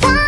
Fun